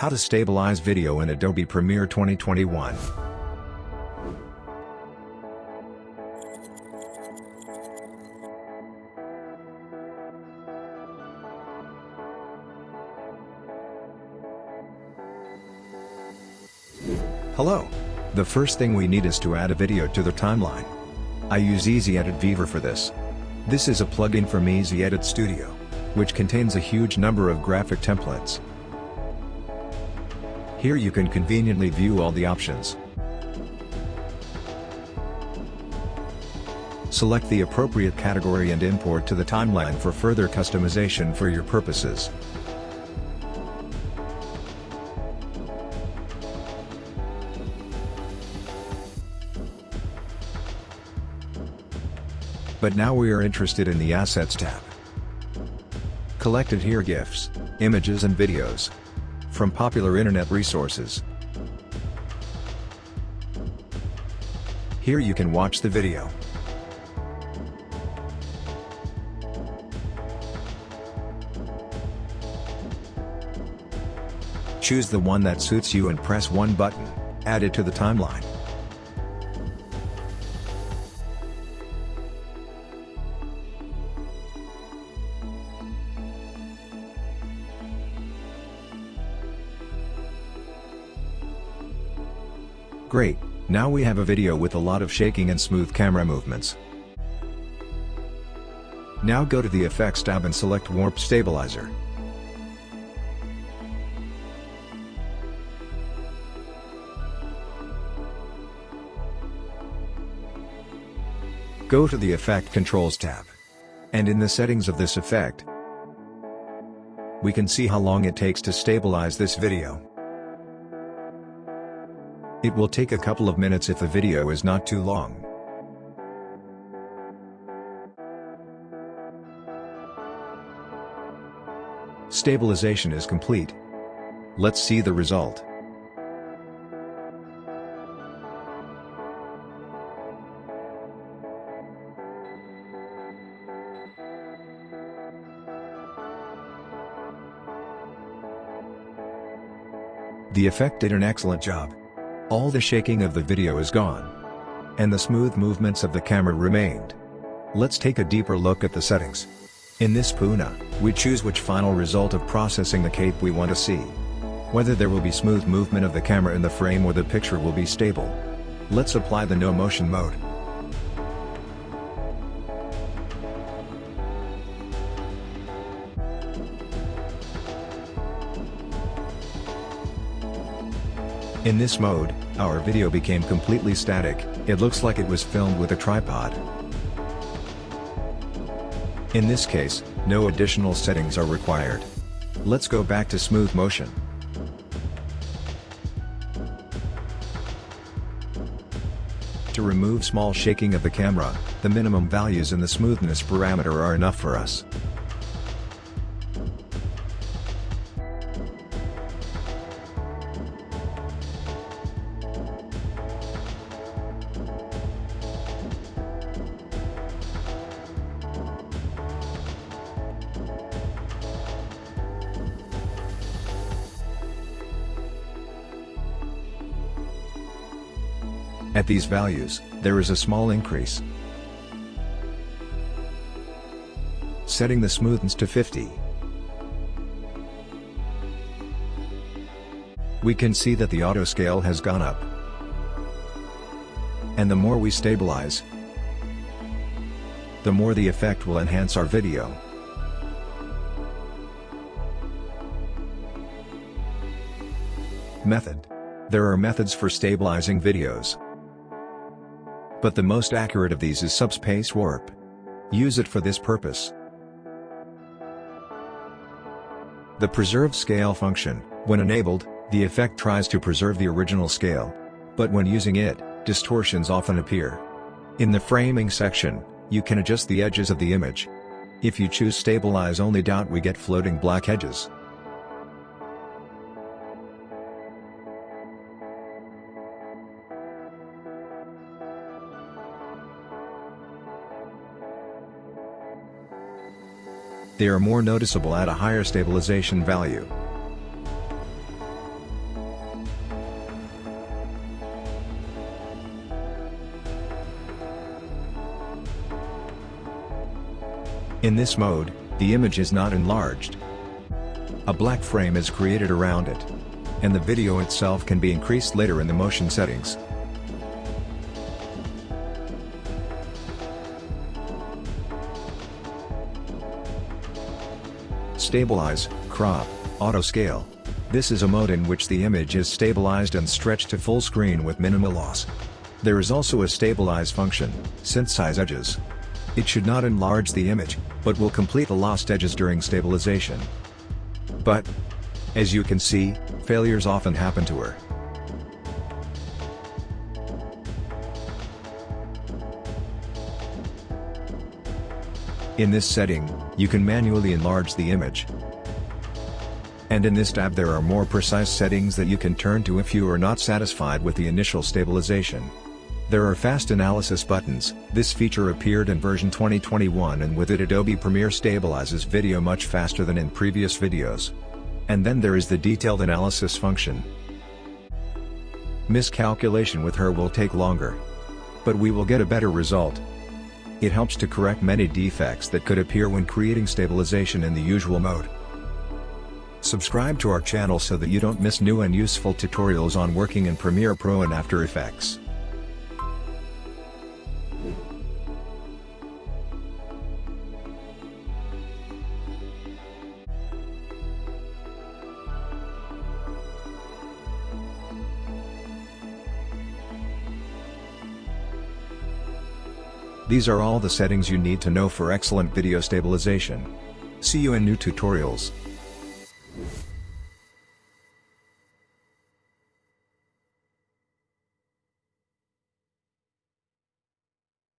How to stabilize video in Adobe Premiere 2021. Hello. The first thing we need is to add a video to the timeline. I use Easy Edit Viewer for this. This is a plugin from Easy Edit Studio, which contains a huge number of graphic templates. Here you can conveniently view all the options. Select the appropriate category and import to the timeline for further customization for your purposes. But now we are interested in the Assets tab. Collected here GIFs, images and videos. From popular internet resources. Here you can watch the video. Choose the one that suits you and press one button, add it to the timeline. Great, now we have a video with a lot of shaking and smooth camera movements. Now go to the Effects tab and select Warp Stabilizer. Go to the Effect Controls tab. And in the settings of this effect, we can see how long it takes to stabilize this video. It will take a couple of minutes if the video is not too long. Stabilization is complete. Let's see the result. The effect did an excellent job. All the shaking of the video is gone. And the smooth movements of the camera remained. Let's take a deeper look at the settings. In this Puna, we choose which final result of processing the cape we want to see. Whether there will be smooth movement of the camera in the frame or the picture will be stable. Let's apply the no motion mode. In this mode, our video became completely static, it looks like it was filmed with a tripod. In this case, no additional settings are required. Let's go back to smooth motion. To remove small shaking of the camera, the minimum values in the smoothness parameter are enough for us. At these values, there is a small increase. Setting the smoothness to 50. We can see that the auto scale has gone up. And the more we stabilize, the more the effect will enhance our video. Method. There are methods for stabilizing videos. But the most accurate of these is subspace warp. Use it for this purpose. The preserve scale function, when enabled, the effect tries to preserve the original scale. But when using it, distortions often appear. In the framing section, you can adjust the edges of the image. If you choose stabilize only. We get floating black edges. they are more noticeable at a higher stabilization value. In this mode, the image is not enlarged. A black frame is created around it. And the video itself can be increased later in the motion settings. Stabilize, Crop, Auto Scale. This is a mode in which the image is stabilized and stretched to full screen with minimal loss. There is also a Stabilize function, Synthesize Edges. It should not enlarge the image, but will complete the lost edges during stabilization. But, as you can see, failures often happen to her. In this setting, you can manually enlarge the image. And in this tab there are more precise settings that you can turn to if you are not satisfied with the initial stabilization. There are fast analysis buttons, this feature appeared in version 2021 and with it Adobe Premiere stabilizes video much faster than in previous videos. And then there is the detailed analysis function. Miscalculation with her will take longer. But we will get a better result. It helps to correct many defects that could appear when creating stabilization in the usual mode. Subscribe to our channel so that you don't miss new and useful tutorials on working in Premiere Pro and After Effects. These are all the settings you need to know for excellent video stabilization. See you in new tutorials.